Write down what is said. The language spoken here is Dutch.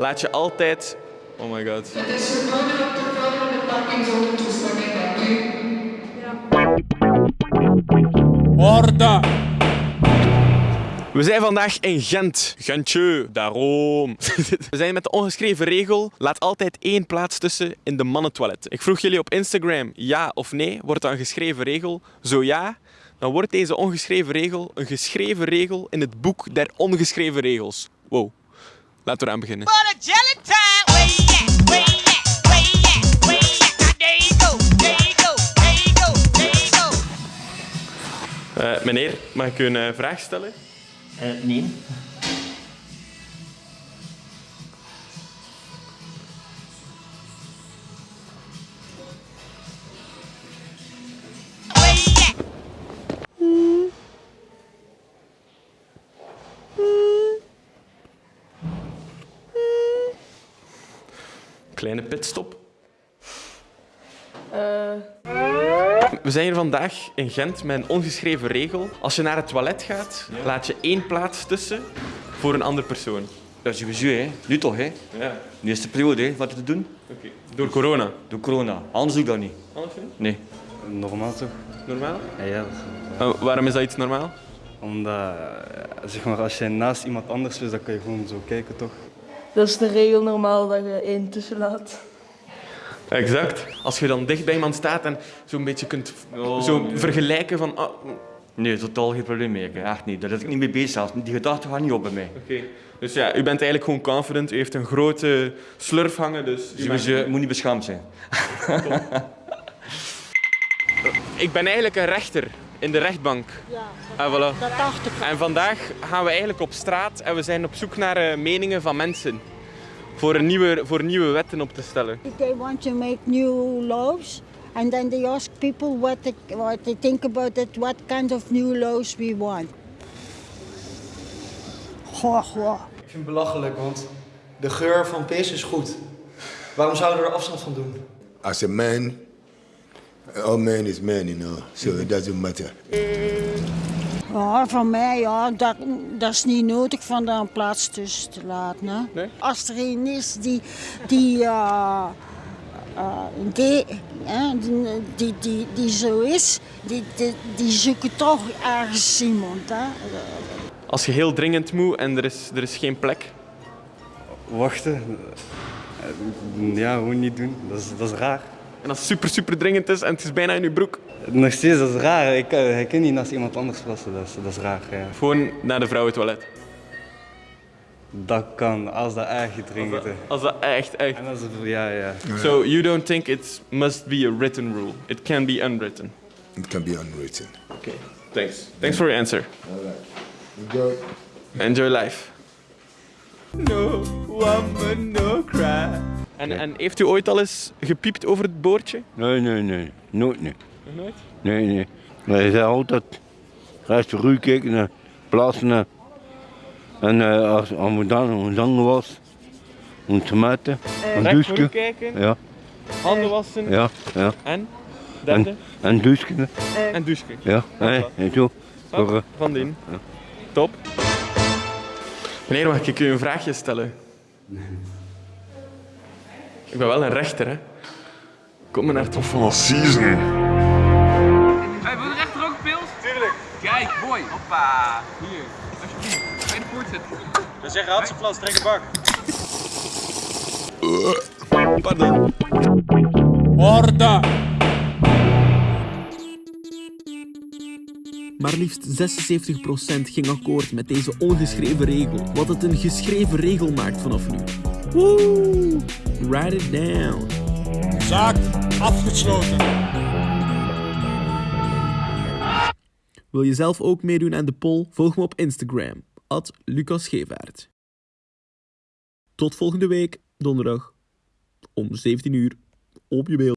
laat je altijd... Oh my god. Het is verboden op de vrouwelijke parkingzone toestemming dank u. Orde! We zijn vandaag in Gent. Gentje, daarom. We zijn met de ongeschreven regel, laat altijd één plaats tussen in de mannentoilet. Ik vroeg jullie op Instagram, ja of nee, wordt dat een geschreven regel? Zo ja, dan wordt deze ongeschreven regel een geschreven regel in het boek der ongeschreven regels. Wow, laten we eraan beginnen. Eh, meneer, mag ik u een eh, vraag stellen? Eh, nee. Kleine pitstop. We zijn hier vandaag in Gent met een ongeschreven regel. Als je naar het toilet gaat, laat je één plaats tussen voor een andere persoon. Dat is sowieso, hè. Nu toch, hè. Ja, Nu is de periode, hè, wat te doen. oké. Door corona. Door corona. Anders doe ik dat niet. Anders niet? Nee. Normaal toch? Normaal? Ja, ja. dat is Oh, waarom is dat iets normaal? Omdat, eh, zeg maar, als je naast iemand anders bent, dan kan je gewoon zo kijken, toch? Dat is de regel normaal dat je één tussen laat. Exact. Als je dan dicht bij iemand staat en zo'n beetje kunt zo vergelijken van... ah, oké. Nee, totaal geen probleem mee. Echt niet. Daar zit ik niet mee bezig zelfs. Die gedachten gaan niet op bij mij. Dus ja, u bent eigenlijk gewoon confident. U heeft een grote slurf hangen, dus... u Sowieso, moet niet beschaamd zijn. Ik ben eigenlijk een rechter in de rechtbank. Ja, Ah, voilà. dat dacht ik. En vandaag gaan we eigenlijk op straat en we zijn op zoek naar eh, meningen van mensen. Voor, een nieuwe, voor nieuwe wetten op te stellen. They want to make new laws and then they ask people what they, what they think about it, what kind of new laws we want. Goh, goh. Ik vind het belachelijk, want de geur van pis is goed. Waarom zouden we er afstand van doen? As a man, all man is man, you know, so it doesn't matter. Ja, van mij, ja, dat, dat is niet nodig van daar een plaats tussen te laten. Hè. Nee? Als er een is die, die, eh, eh, die, hè, die, die, die, die zo is, die, die, die zoeken toch ergens iemand. Hè. Als je heel dringend moet en er is, er is geen plek. Wachten? Ja, gewoon niet doen. Dat is, dat is raar. En als het super, super dringend is en het is bijna in je broek. Nog steeds, dat is raar. Ik, kan- ik kan niet naast iemand anders plassen, dat is, dat is raar. Ja. Gewoon naar de vrouwentoilet. Dat kan, als dat echt dringend is. Als dat echt, echt... En als het, ja, ja. So you don't think it must be a written rule. It can be unwritten. It can be unwritten. Okay, thanks. Thanks for your answer. Go. Enjoy life. No woman, no cry. En, en heeft u ooit al eens gepiept over het boordje? Nee, nee, nee. Nooit niet. Nog nooit? Nee, nee. Wij zijn altijd restaurant kijken naar plaatsen. En eh, als als we dan een zang was, om te meten, een douche. kijken, Ja, handen wassen ja, ja. en derde En douchen. en douchen. Ja, en zo. Voor, eh, Van dien. Top. Meneer, mag ik u een vraagje stellen? Ik ben wel een rechter, hè. Kom maar naar het. Van season. Hey, wil je rechter ook pils? Tuurlijk. Kijk, mooi. Hoppa. Hier, alsjeblieft. Ga je de poort zetten. Dan zeg Hatseplas, trek een bak. Pardon. Orde! Maar liefst 76% ging akkoord met deze ongeschreven regel, wat het een geschreven regel maakt vanaf nu. Woe! Write it down. Zaak afgesloten. Wil je zelf ook meedoen aan de poll? Volg me op Instagram, at Lucas Gevaert. Tot volgende week, donderdag, om 17 uur, op je beeld.